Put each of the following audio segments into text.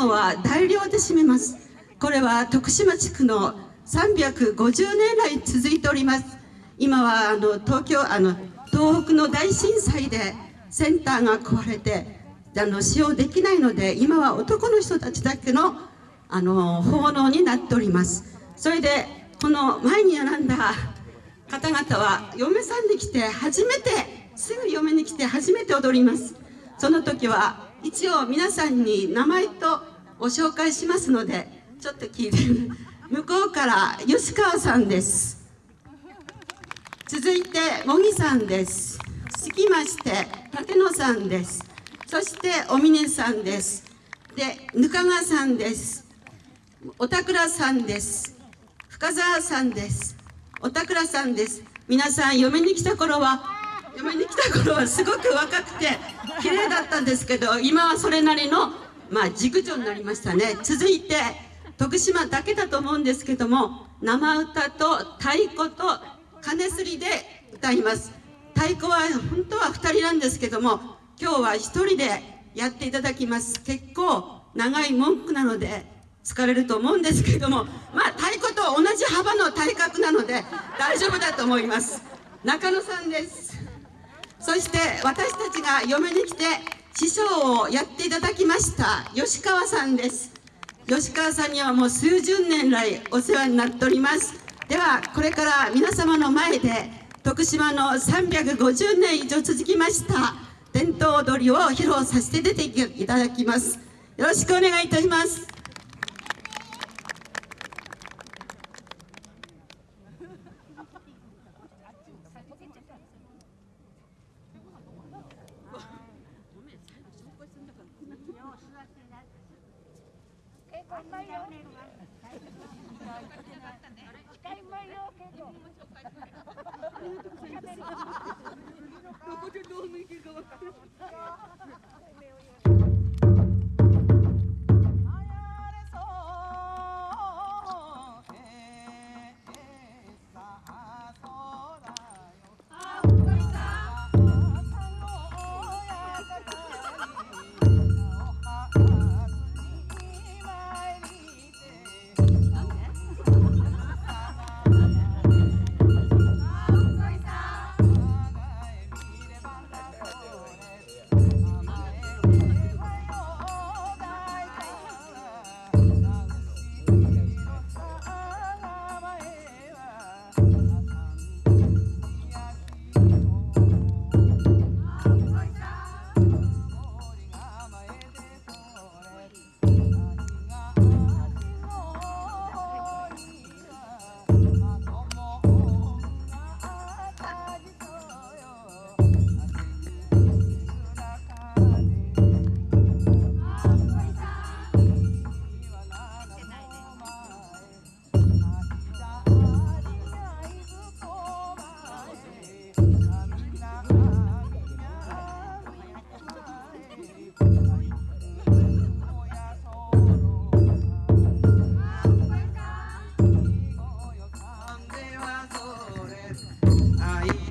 後は大量で占めます。これは徳島地区の350年来続いております。今はあの東京あの東北の大震災でセンターが壊れてあの使用できないので今は男の人たちだけのあの奉納になっております。それでこの前に並んだ方々は嫁さんで来て初めてすぐ嫁に来て初めて踊ります。その時は一応皆さんに名前とご紹介しますのでちょっと聞いて向こうから吉川さんです。続いて茂木さんです。続きまして立野さんです。そしてお峰さんです。でぬかがさんです。おたくらさんです。深澤さんです。おたくらさんです。皆さん嫁に来た頃は嫁に来た頃はすごく若くて綺麗だったんですけど今はそれなりのまあ熟女になりましたね。続いて徳島だけだと思うんですけども生歌と太鼓と金すりで歌います。太鼓は本当は2人なんですけども今日は1人でやっていただきます。結構長い文句なので疲れると思うんですけどもまあ太鼓と同じ幅の体格なので大丈夫だと思います。中野さんです。そして私たちが嫁に来て師匠をやっていただきました吉川さんです。吉川さんにはもう数十年来お世話になっております。ではこれから皆様の前で徳島の350年以上続きました伝統踊りを披露させて出ていただきます。よろしくお願いいたします。か ら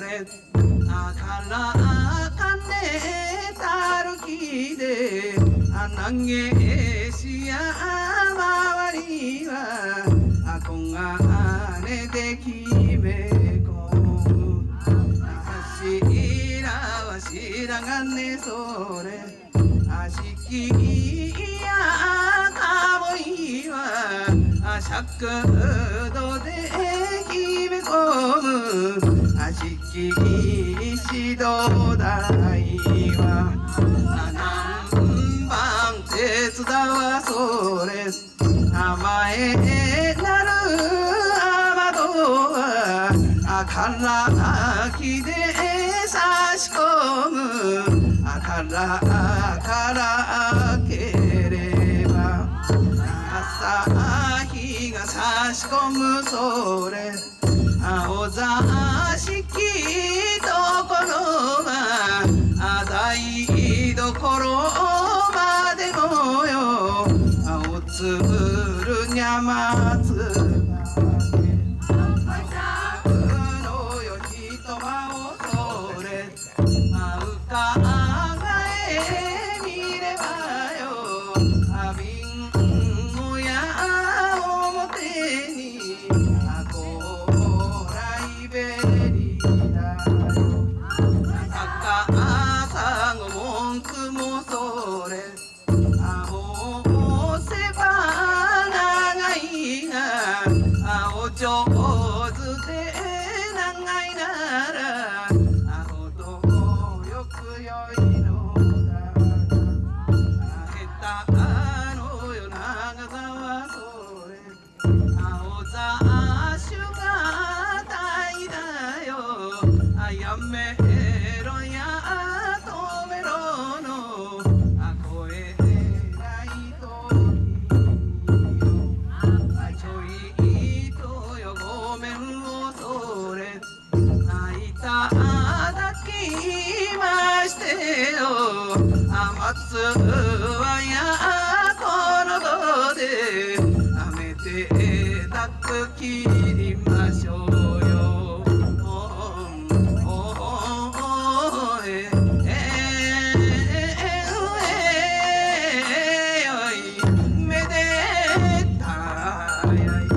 れあからあかねたるきであなげしやまわりはあこがあれできめこあしらはしらがねそれあしきやかぼいはあしゃくどで君指導台は七番手伝わそれ。名前なる雨戸はからきで差し込む。からからければ。朝日が差し込むそれ。青座敷ところが台所までもよ。青つぶるにゃまつやめろや止めろのあ声ないとよ。あちょいとよ。ごめんをそれ。泣いただきましてよ。あまつはや Yeah.